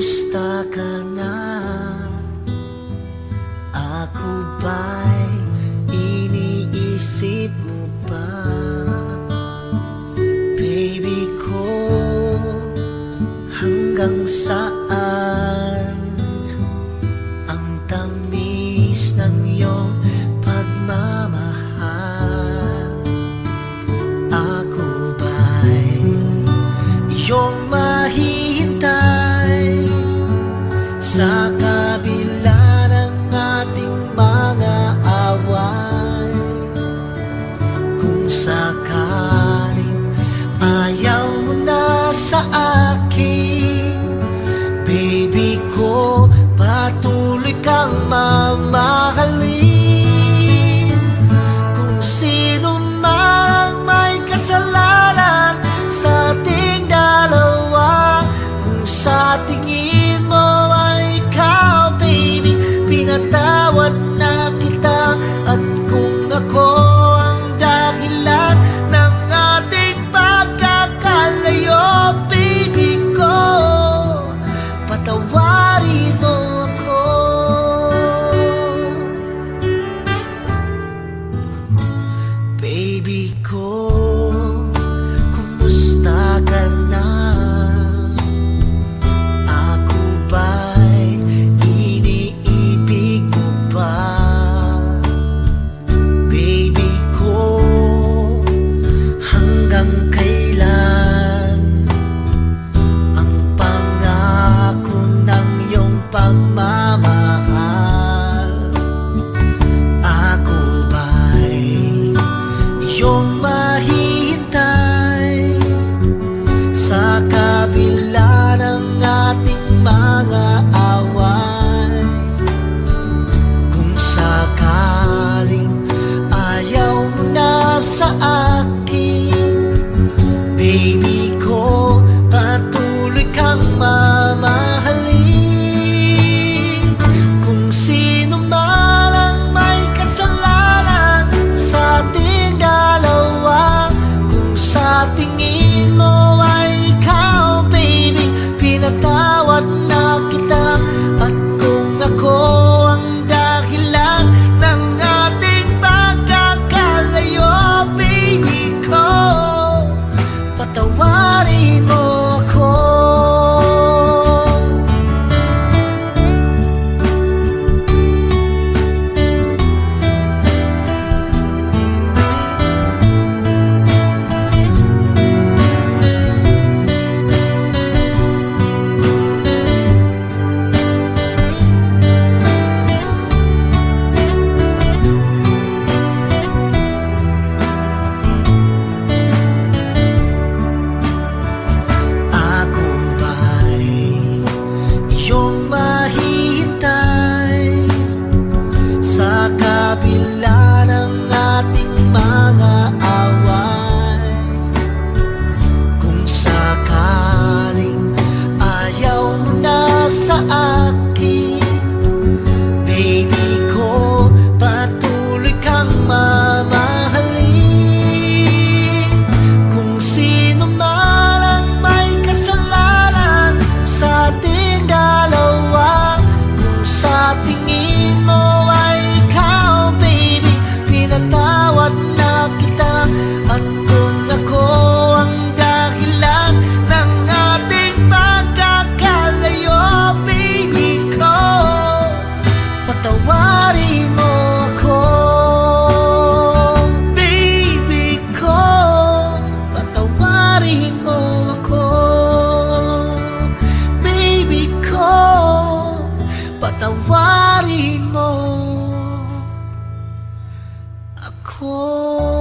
Kumusta ka na? Ako ba'y iniisip mo pa? Baby ko, hanggang saan ang tamis ng iyong pagmamahal? Ako ba'y pinatawad na kita At kung ako ang dahilan ng ating pagkakalayo Pili ko patawarin mo ako. Baby ko Pagpalarin mo ako Baby ko Patawarin mo Ako.